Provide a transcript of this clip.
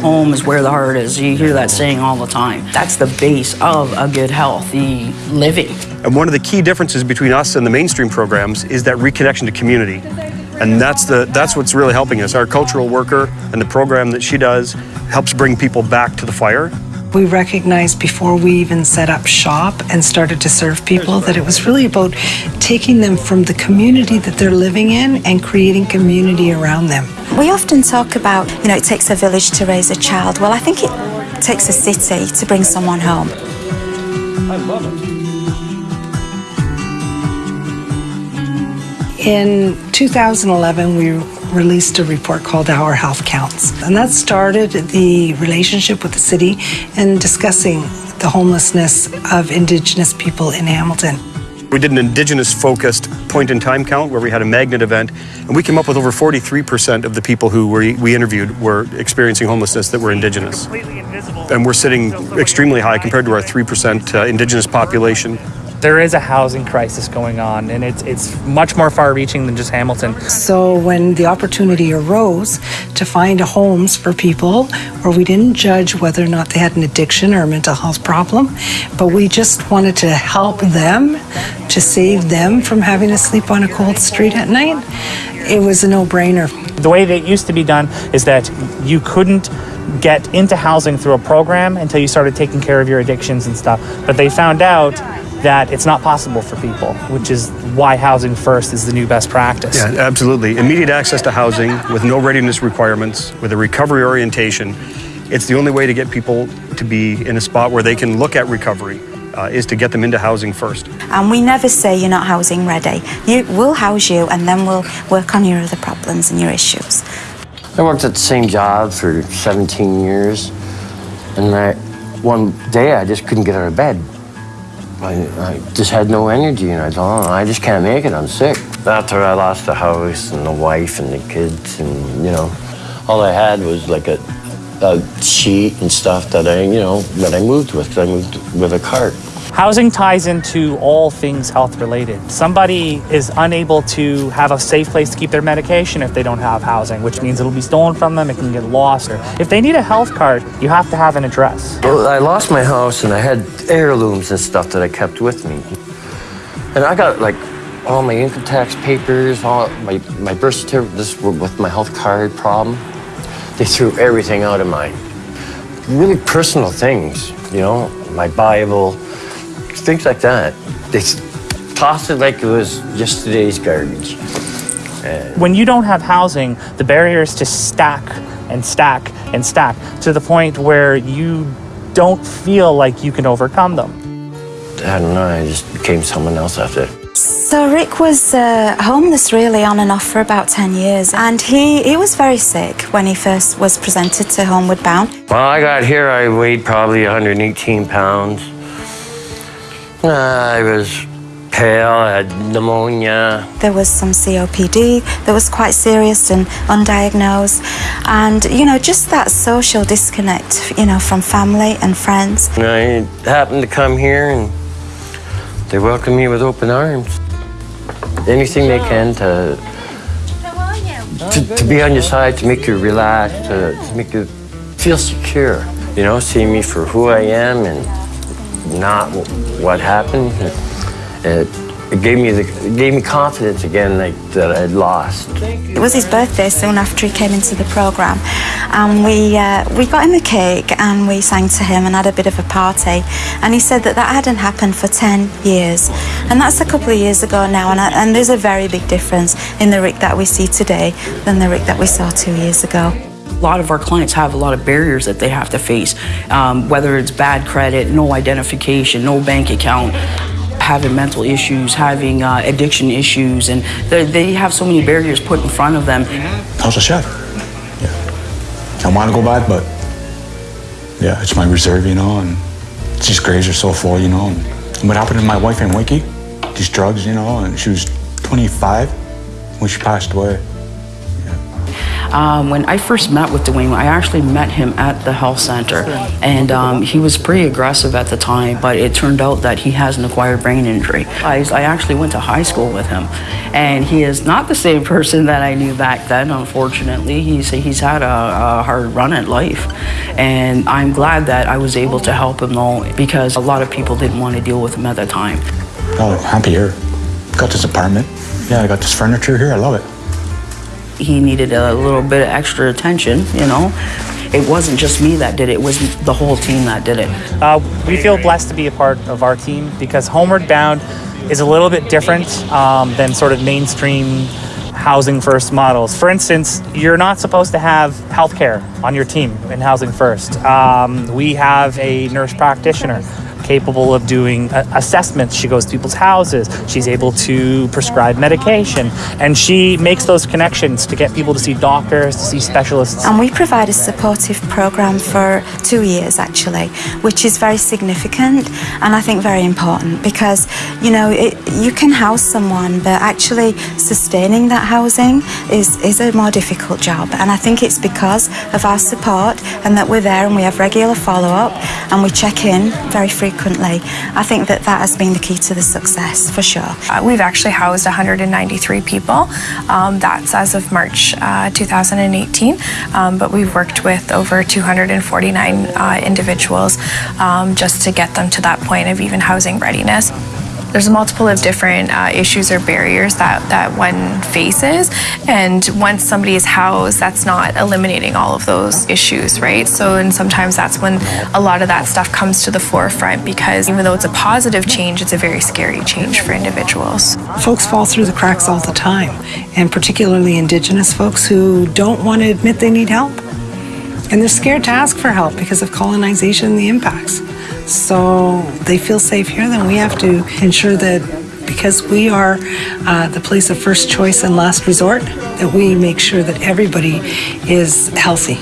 Home is where the heart is. You hear that saying all the time. That's the base of a good, healthy living. And one of the key differences between us and the mainstream programs is that reconnection to community. And that's, the, that's what's really helping us. Our cultural worker and the program that she does helps bring people back to the fire. We recognized before we even set up shop and started to serve people that it was really about taking them from the community that they're living in and creating community around them. We often talk about, you know, it takes a village to raise a child. Well, I think it takes a city to bring someone home. I love it. In 2011, we released a report called Our Health Counts. And that started the relationship with the city and discussing the homelessness of Indigenous people in Hamilton. We did an Indigenous focused point in time count where we had a magnet event, and we came up with over 43% of the people who were, we interviewed were experiencing homelessness that were Indigenous. And we're sitting extremely high compared to our 3% uh, Indigenous population there is a housing crisis going on, and it's it's much more far-reaching than just Hamilton. So when the opportunity arose to find homes for people, where we didn't judge whether or not they had an addiction or a mental health problem, but we just wanted to help them, to save them from having to sleep on a cold street at night, it was a no-brainer. The way that it used to be done is that you couldn't get into housing through a program until you started taking care of your addictions and stuff. But they found out that it's not possible for people, which is why housing first is the new best practice. Yeah, absolutely. Immediate access to housing with no readiness requirements, with a recovery orientation. It's the only way to get people to be in a spot where they can look at recovery. Uh, is to get them into housing first. And we never say you're not housing ready. You, we'll house you and then we'll work on your other problems and your issues. I worked at the same job for 17 years, and I, one day I just couldn't get out of bed. I, I, just had no energy, and I thought, I just can't make it. I'm sick. After I lost the house and the wife and the kids, and you know, all I had was like a, a sheet and stuff that I, you know, that I moved with. I moved with a cart. Housing ties into all things health related. Somebody is unable to have a safe place to keep their medication if they don't have housing, which means it'll be stolen from them, it can get lost. Or if they need a health card, you have to have an address. Well, I lost my house and I had heirlooms and stuff that I kept with me. And I got like all my income tax papers, all my, my birth certificate, this with my health card problem. They threw everything out of mine. Really personal things, you know, my Bible, things like that. They toss it like it was yesterday's garbage. when you don't have housing, the barriers to stack and stack and stack to the point where you don't feel like you can overcome them. I don't know, I just became someone else after. So Rick was uh, homeless really on and off for about 10 years and he, he was very sick when he first was presented to Homeward Bound. Well, I got here, I weighed probably 118 pounds. Uh, I was pale, I had pneumonia. There was some COPD that was quite serious and undiagnosed. And, you know, just that social disconnect, you know, from family and friends. And I happened to come here and they welcomed me with open arms. Anything they can to, to, to be on your side, to make you relax, to, to make you feel secure. You know, see me for who I am and not what happened. It, it gave me the, it gave me confidence again like, that I'd lost. It was his birthday soon after he came into the program, and we uh, we got him a cake and we sang to him and had a bit of a party. And he said that that hadn't happened for 10 years, and that's a couple of years ago now. And, and there's a very big difference in the Rick that we see today than the Rick that we saw two years ago. A lot of our clients have a lot of barriers that they have to face, um, whether it's bad credit, no identification, no bank account, having mental issues, having uh, addiction issues, and they have so many barriers put in front of them. I was a chef. Yeah. I want to go back, but yeah, it's my reserve, you know, and these graves are so full, you know. And what happened to my wife in Wiki? These drugs, you know, and she was 25 when she passed away. Um, when I first met with Dwayne, I actually met him at the health center, and um, he was pretty aggressive at the time. But it turned out that he has an acquired brain injury. I, I actually went to high school with him, and he is not the same person that I knew back then. Unfortunately, he's he's had a, a hard run at life, and I'm glad that I was able to help him though, because a lot of people didn't want to deal with him at the time. Oh, happy here. Got this apartment. Yeah, I got this furniture here. I love it. He needed a little bit of extra attention, you know. It wasn't just me that did it, it was the whole team that did it. Uh, we feel blessed to be a part of our team because Homeward Bound is a little bit different um, than sort of mainstream housing first models. For instance, you're not supposed to have healthcare on your team in Housing First. Um, we have a nurse practitioner capable of doing uh, assessments. She goes to people's houses. She's able to prescribe medication, and she makes those connections to get people to see doctors, to see specialists. And we provide a supportive program for two years actually, which is very significant and I think very important because you know it, you can house someone, but actually sustaining that housing is is a more difficult job. And I think it's because of our support and that we're there and we have regular follow up and we check in very frequently. I think that that has been the key to the success for sure. Uh, we've actually housed 193 people. Um, that's as of March uh, 2018. Um, but we've worked with over 249 uh, individuals um, just to get them to that point of even housing readiness. There's a multiple of different uh, issues or barriers that, that one faces. And once somebody is housed, that's not eliminating all of those issues, right? So, and sometimes that's when a lot of that stuff comes to the forefront because even though it's a positive change, it's a very scary change for individuals. Folks fall through the cracks all the time, and particularly Indigenous folks who don't want to admit they need help. And they're scared to ask for help because of colonization and the impacts. So they feel safe here, then we have to ensure that because we are uh, the place of first choice and last resort, that we make sure that everybody is healthy.